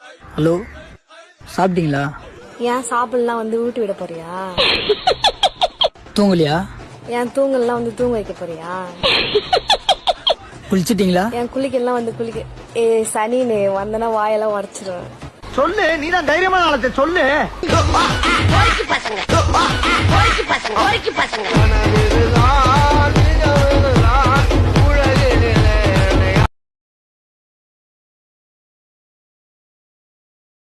Hello சாப்பிட்டீங்களா? ஏன் சாப்பிடலாம் வந்து ஊட்டி விட போறியா? தூங்கலையா? ஏன் தூங்கலாம் வந்து தூங்க வைக்க போறியா? குளிச்சிட்டீங்களா? என் குளிக்கலாம் வந்து குளிக்க ஏ சனின்னு வந்தனா வாயெல்லாம் உடச்சிருவேன். சொல்லு நீ தான் தைரியமான ஆளத்தை சொல்லு. பசங்க. பசங்க. பசங்க.